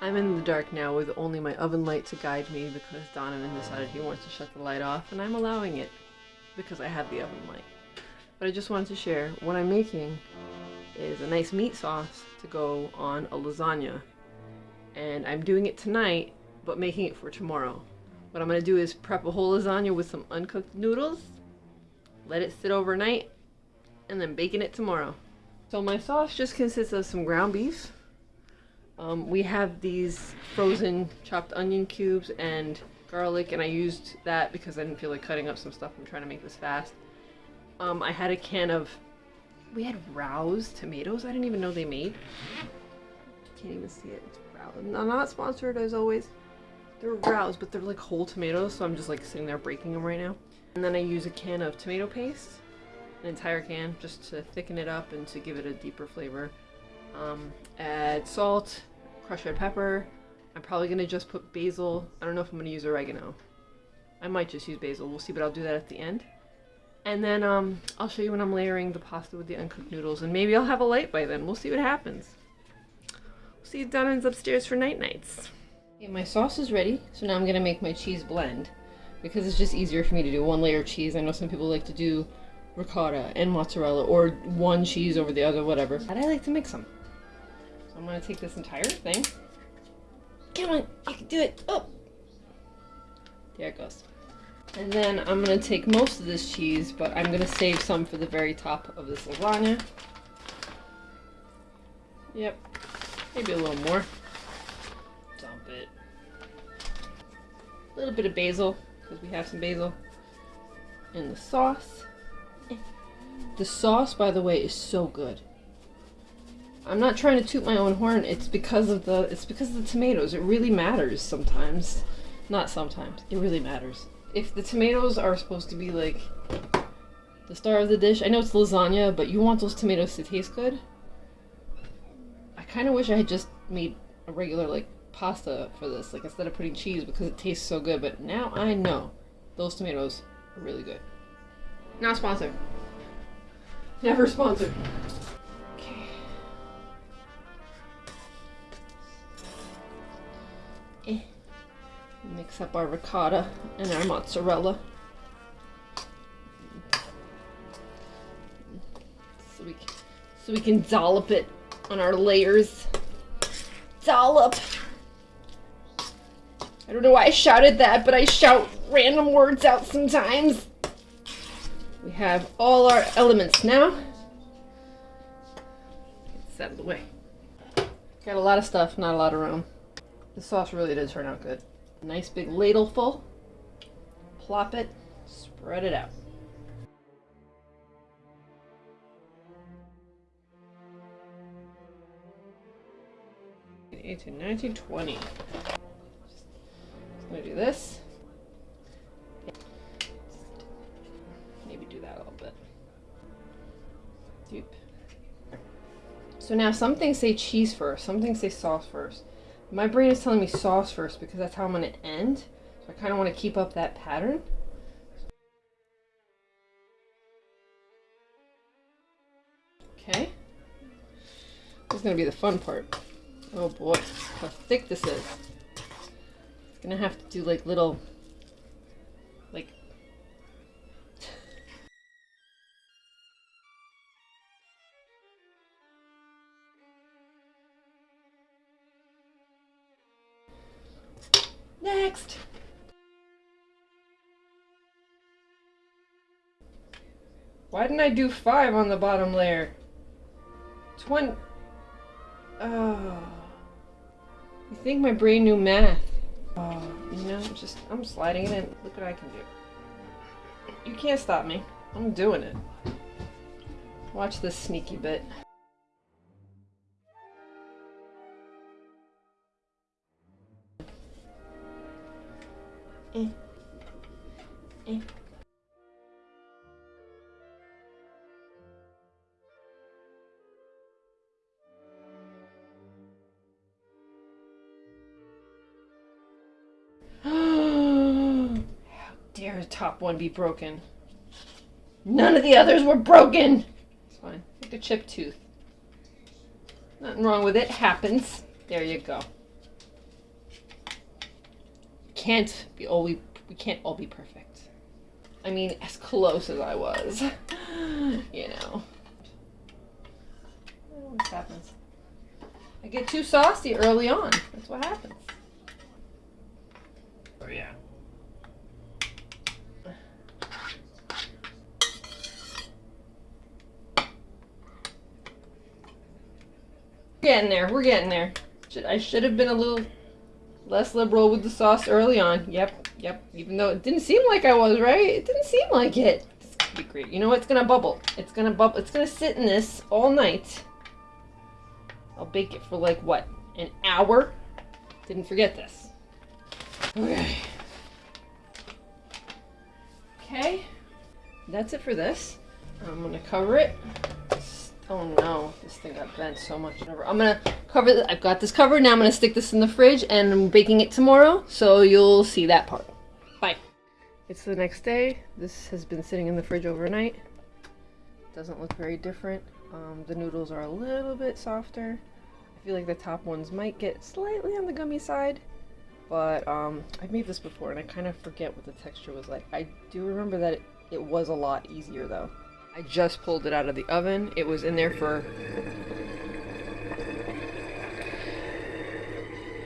I'm in the dark now with only my oven light to guide me because Donovan decided he wants to shut the light off and I'm allowing it because I have the oven light. But I just wanted to share what I'm making is a nice meat sauce to go on a lasagna. And I'm doing it tonight, but making it for tomorrow. What I'm going to do is prep a whole lasagna with some uncooked noodles, let it sit overnight, and then baking it tomorrow. So my sauce just consists of some ground beef, um, we have these frozen chopped onion cubes and garlic, and I used that because I didn't feel like cutting up some stuff. I'm trying to make this fast. Um, I had a can of, we had Rouse tomatoes. I didn't even know they made. Can't even see it. It's Rouse. I'm not sponsored as always. They're Rouse, but they're like whole tomatoes, so I'm just like sitting there breaking them right now. And then I use a can of tomato paste, an entire can, just to thicken it up and to give it a deeper flavor. Um, add salt, crushed red pepper. I'm probably going to just put basil. I don't know if I'm going to use oregano. I might just use basil. We'll see, but I'll do that at the end. And then um, I'll show you when I'm layering the pasta with the uncooked noodles. And maybe I'll have a light by then. We'll see what happens. We'll see if upstairs for night nights. Okay, my sauce is ready. So now I'm to make my cheese blend. Because it's just easier for me to do one layer of cheese. I know some people like to do ricotta and mozzarella or one cheese over the other, whatever. But I like to mix them. I'm gonna take this entire thing. Come on, you can do it. Oh, there it goes. And then I'm gonna take most of this cheese, but I'm gonna save some for the very top of this lasagna. Yep, maybe a little more. A little bit of basil, because we have some basil. And the sauce. The sauce, by the way, is so good. I'm not trying to toot my own horn. It's because of the it's because of the tomatoes. It really matters sometimes. Not sometimes. It really matters. If the tomatoes are supposed to be like the star of the dish, I know it's lasagna, but you want those tomatoes to taste good. I kind of wish I had just made a regular like pasta for this, like instead of putting cheese because it tastes so good. But now I know those tomatoes are really good. Not sponsored. Never sponsored. Okay. Eh. Mix up our ricotta and our mozzarella. So we, can, so we can dollop it on our layers. Dollop! I don't know why I shouted that, but I shout random words out sometimes. We have all our elements now. Get this out of the way. Got a lot of stuff, not a lot of room. The sauce really did turn out good. Nice big ladle full. Plop it, spread it out. Eighteen, nineteen, twenty. Just gonna do this. Maybe do that a little bit. So now some things say cheese first, some things say sauce first. My brain is telling me sauce first because that's how I'm to end. So I kind of want to keep up that pattern. Okay. This is to be the fun part. Oh boy, how thick this is. To have to do like little like Next! Why didn't I do five on the bottom layer? Twenty. Oh. You think my brain knew math? You know, just, I'm sliding it in. Look what I can do. You can't stop me. I'm doing it. Watch this sneaky bit. Eh. Eh. Top one be broken. None of the others were broken! It's fine. Like a chipped tooth. Nothing wrong with it. Happens. There you go. Can't be all we we can't all be perfect. I mean, as close as I was. you know. What happens? I get too saucy early on. That's what happens. Oh yeah. Getting there. We're getting there. I should have been a little less liberal with the sauce early on. Yep, yep. Even though it didn't seem like I was, right? It didn't seem like it. It's gonna be great. You know what? It's gonna bubble. It's gonna bubble. It's gonna sit in this all night. I'll bake it for like what? An hour? Didn't forget this. Okay. Okay. That's it for this. I'm gonna cover it. Oh no, this thing got bent so much. I'm gonna cover. I've got this covered. Now I'm gonna stick this in the fridge and I'm baking it tomorrow. So you'll see that part. Bye. It's the next day. This has been sitting in the fridge overnight. Doesn't look very different. Um, the noodles are a little bit softer. I feel like the top ones might get slightly on the gummy side. But um, I've made this before and I kind of forget what the texture was like. I do remember that it, it was a lot easier though. I just pulled it out of the oven. It was in there for...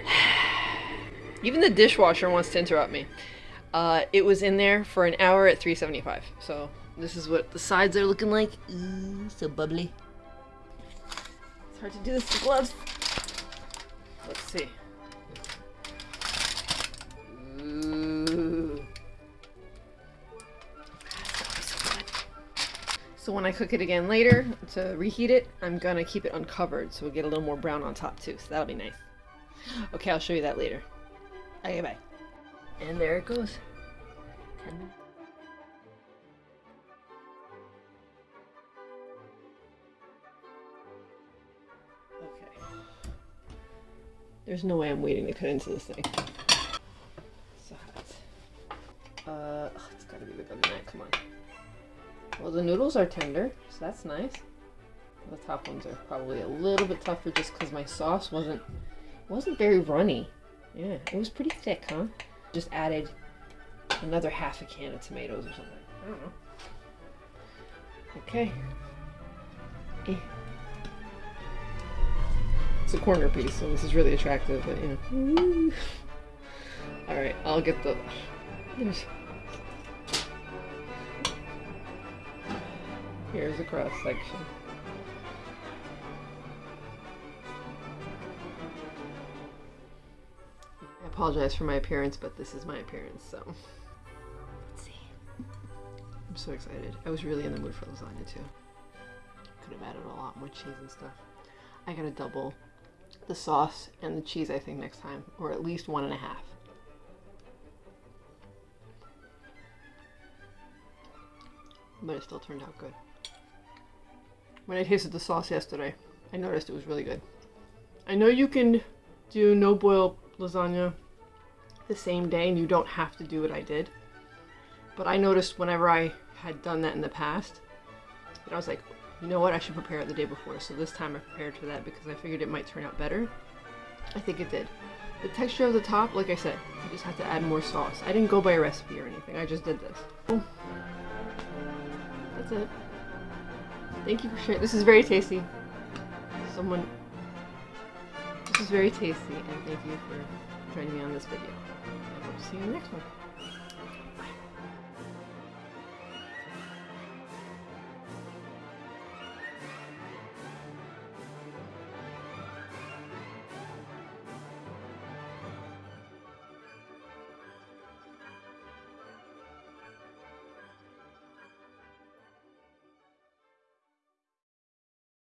Even the dishwasher wants to interrupt me. Uh, it was in there for an hour at 375. So this is what the sides are looking like. Ooh, so bubbly. It's hard to do this with gloves. Let's see. When I cook it again later to reheat it, I'm gonna keep it uncovered so we get a little more brown on top too. So that'll be nice. Okay, I'll show you that later. Okay, bye. And there it goes. Okay. There's no way I'm waiting to cut into this thing. So hot. Uh, it's gotta be the good night. Come on. Well, the noodles are tender, so that's nice. The top ones are probably a little bit tougher just because my sauce wasn't wasn't very runny. Yeah, it was pretty thick, huh? Just added another half a can of tomatoes or something. I don't know. Okay. Eh. It's a corner piece, so this is really attractive, but you know. Alright, I'll get the... There's... Here's a cross section. I apologize for my appearance, but this is my appearance, so. Let's see. I'm so excited. I was really in the mood for lasagna too. Could have added a lot more cheese and stuff. I gotta double the sauce and the cheese, I think, next time, or at least one and a half. But it still turned out good. When I tasted the sauce yesterday, I noticed it was really good. I know you can do no boil lasagna the same day and you don't have to do what I did. But I noticed whenever I had done that in the past, that I was like, you know what, I should prepare it the day before. So this time I prepared for that because I figured it might turn out better. I think it did. The texture of the top, like I said, you just have to add more sauce. I didn't go by a recipe or anything, I just did this. That's it. Thank you for sharing. This is very tasty. Someone... This is very tasty, and thank you for joining me on this video. I hope to see you in the next one.